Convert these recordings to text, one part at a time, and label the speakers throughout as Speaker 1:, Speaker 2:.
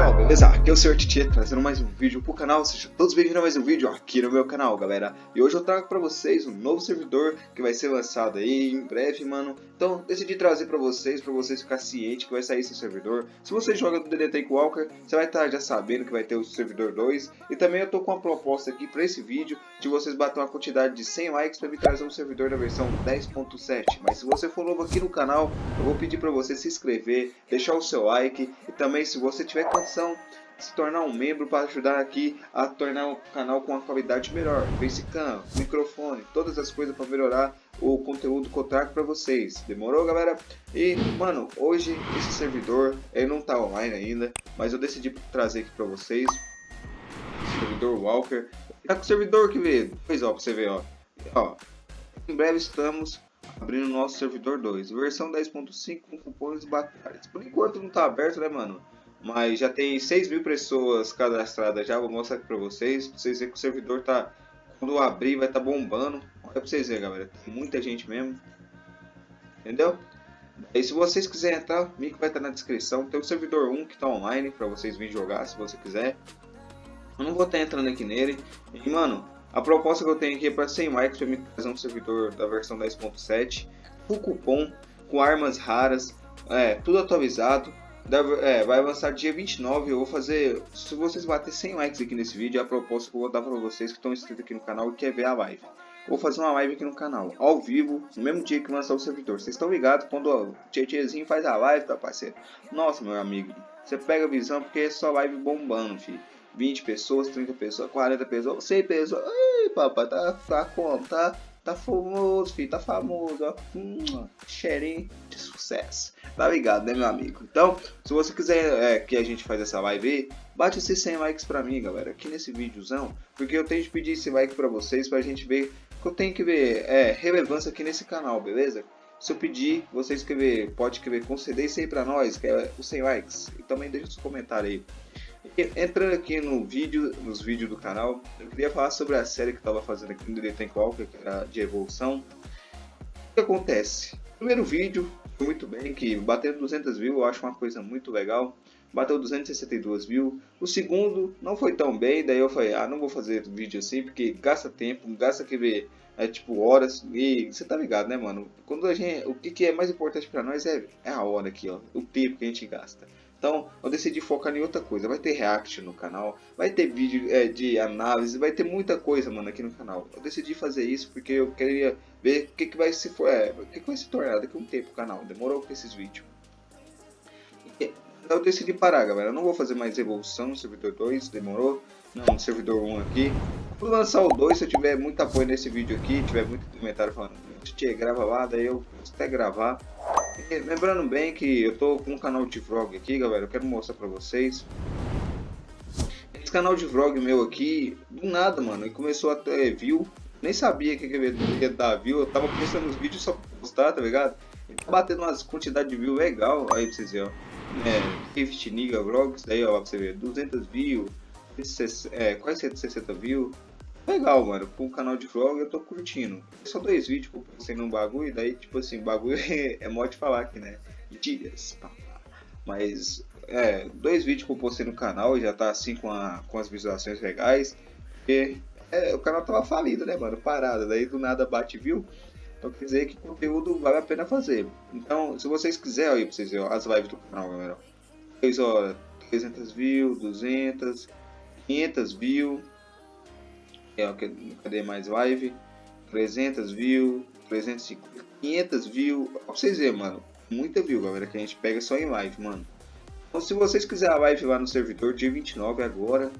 Speaker 1: pessoal, beleza? Aqui é o Sr. Titi trazendo mais um vídeo pro canal, sejam todos bem-vindos a mais um vídeo aqui no meu canal, galera. E hoje eu trago pra vocês um novo servidor que vai ser lançado aí em breve, mano. Então decidi trazer pra vocês, pra vocês ficarem cientes que vai sair esse servidor. Se você joga do DD Take Walker, você vai estar já sabendo que vai ter o servidor 2. E também eu tô com uma proposta aqui pra esse vídeo, de vocês bater uma quantidade de 100 likes pra me trazer um servidor da versão 10.7. Mas se você for novo aqui no canal, eu vou pedir pra você se inscrever, deixar o seu like e também se você tiver condição se tornar um membro para ajudar aqui a tornar o canal com uma qualidade melhor, facecam, microfone, todas as coisas para melhorar o conteúdo que eu trago para vocês. Demorou, galera? E, mano, hoje esse servidor, ele não tá online ainda, mas eu decidi trazer aqui para vocês. Servidor Walker. Tá com o servidor que vê, pois ó, pra você ver, ó. ó. Em breve estamos abrindo nosso servidor 2, versão 10.5 com cupons batalhas. Por enquanto não tá aberto, né, mano? Mas já tem 6 mil pessoas cadastradas já. Vou mostrar aqui pra vocês. Pra vocês verem que o servidor tá. Quando abrir vai tá bombando. Olha pra vocês verem, galera. Tem muita gente mesmo. Entendeu? E se vocês quiserem entrar, o link vai estar tá na descrição. Tem o servidor 1 que tá online pra vocês virem jogar se você quiser. Eu não vou estar tá entrando aqui nele. E mano, a proposta que eu tenho aqui é para 100 likes para me um servidor da versão 10.7. Full cupom, com armas raras, é, tudo atualizado é, vai avançar dia 29. Eu vou fazer. Se vocês baterem 100 likes aqui nesse vídeo, é a proposta que eu vou dar para vocês que estão inscritos aqui no canal e quer ver a live. Vou fazer uma live aqui no canal, ao vivo, no mesmo dia que lançar o servidor. Vocês estão ligados quando o Tietezinho faz a live, tá parceiro? Nossa, meu amigo, você pega a visão porque é só live bombando, filho. 20 pessoas, 30 pessoas, 40 pessoas, 100 pessoas. Ai, papai, tá, tá como? Tá, tá famoso, filho, tá famoso, ó. Hum, cheirinho de sucesso. Tá ligado, né, meu amigo? Então, se você quiser é, que a gente faça essa live, bate esses 100 likes pra mim, galera, aqui nesse videozão, porque eu tenho que pedir esse like pra vocês, pra gente ver que eu tenho que ver é, relevância aqui nesse canal, beleza? Se eu pedir, você escrever, pode escrever, conceder isso aí pra nós, que é os 100 likes. E também deixa os comentários aí. Entrando aqui no vídeo, nos vídeos do canal, eu queria falar sobre a série que estava fazendo aqui no Tank Walker, que era de evolução. O que acontece? Primeiro vídeo, foi muito bem, que bateu 200 views, eu acho uma coisa muito legal. Bateu 262 views. O segundo não foi tão bem, daí eu falei, ah, não vou fazer vídeo assim, porque gasta tempo, gasta que ver, é tipo horas, e você tá ligado, né, mano? Quando a gente, o que, que é mais importante para nós é, é a hora aqui, ó, o tempo que a gente gasta. Então, eu decidi focar em outra coisa. Vai ter react no canal, vai ter vídeo é, de análise, vai ter muita coisa, mano, aqui no canal. Eu decidi fazer isso porque eu queria ver o que, que vai se for, é, que, que vai se tornar daqui a um tempo o canal. Demorou com esses vídeos. Então eu decidi parar, galera. Eu não vou fazer mais evolução no servidor 2, demorou? Não, no servidor 1 aqui. Vou lançar o 2 se eu tiver muito apoio nesse vídeo aqui, tiver muito comentário falando, Tchê, grava lá, daí eu até gravar. E, lembrando bem que eu tô com um canal de vlog aqui, galera, eu quero mostrar pra vocês. Esse canal de vlog meu aqui, do nada, mano, ele começou a ter view. Nem sabia que ia dar view, eu tava postando os vídeos só pra postar, tá ligado? Ele tá batendo umas quantidades de view legal, aí pra vocês verem, ó. É, Rift Niga Vlogs, daí ó, pra você ver, 200 views, é, quase 160 views, legal, mano. Com o canal de vlog eu tô curtindo. Só dois vídeos que eu pensei num bagulho, daí, tipo assim, bagulho é mó de falar aqui, né? Dias, Mas, é, dois vídeos que eu postei no canal já tá assim com, a, com as visualizações legais. Porque é, o canal tava falido, né, mano? Parado. Daí do nada bate viu. Então quer dizer que conteúdo vale a pena fazer. Então, se vocês quiserem, aí pra vocês verem as lives do canal, galera. 3 horas, 300 views, 200, 500 views é, cadê mais live? 300 views, 350, 500 views. Pra vocês verem, mano. Muita view, galera, que a gente pega só em live, mano. Então, se vocês quiserem a live lá no servidor, dia 29 agora,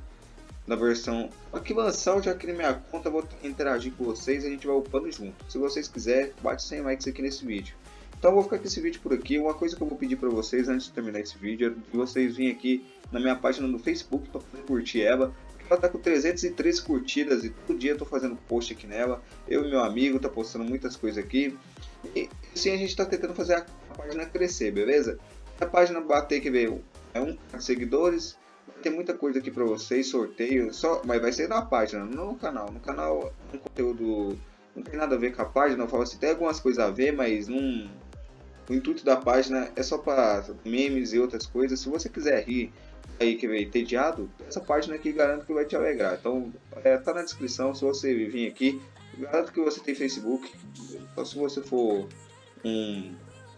Speaker 1: na versão... Aqui lançar, já criei minha conta, vou interagir com vocês, a gente vai upando junto. Se vocês quiserem, bate 100 likes aqui nesse vídeo. Então vou ficar com esse vídeo por aqui. Uma coisa que eu vou pedir para vocês antes de terminar esse vídeo é que vocês virem aqui na minha página no Facebook para curtir ela. Ela tá com 303 curtidas e todo dia eu tô fazendo post aqui nela. Eu e meu amigo tá postando muitas coisas aqui. E assim a gente tá tentando fazer a, a página crescer, beleza? A página bater que veio é um seguidores. Tem muita coisa aqui para vocês, sorteio, só, mas vai ser na página, no canal. No canal um conteúdo não tem nada a ver com a página, eu falo assim, tem algumas coisas a ver, mas não o intuito da página é só para memes e outras coisas. Se você quiser rir aí que veio entediado, essa página aqui garanto que vai te alegrar. Então, é, tá na descrição, se você vir aqui, garanto que você tem Facebook. Então, se você for um,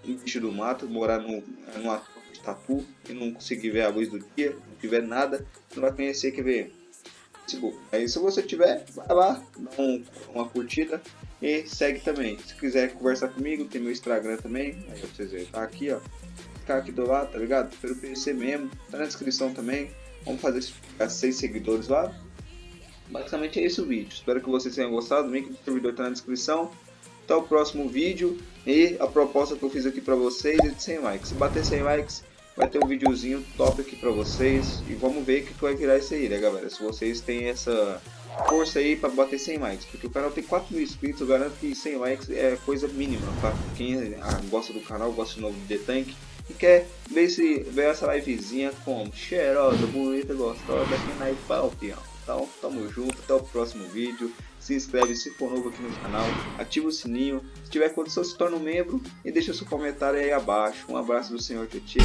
Speaker 1: um bicho do mato, morar no, numa tatu e não conseguir ver a luz do dia, não tiver nada, não vai conhecer, quer ver? Facebook. Aí se você tiver, vai lá, dá um, uma curtida e segue também. Se quiser conversar comigo, tem meu Instagram também, aí vocês verem, tá aqui ó, ficar aqui do lado, tá ligado? Pelo PC mesmo, tá na descrição também. Vamos fazer ficar 6 seguidores lá. Basicamente é esse o vídeo. Espero que vocês tenham gostado. O link do servidor tá na descrição. Até o próximo vídeo. E a proposta que eu fiz aqui pra vocês é de 100 likes. Se bater 100 likes, vai ter um videozinho top aqui pra vocês. E vamos ver o que, que vai virar isso aí, né, galera? Se vocês têm essa força aí pra bater 100 likes. Porque o canal tem 4 mil inscritos, eu garanto que 100 likes é coisa mínima, tá? Quem ah, gosta do canal, gosta de novo The Tank e quer ver, se, ver essa livezinha como cheirosa, bonita, gostosa aqui na Ipau, Então, tamo junto, até o próximo vídeo. Se inscreve se for novo aqui no canal, ativa o sininho. Se tiver condição, se torna um membro e deixa seu comentário aí abaixo. Um abraço do senhor Tietchan.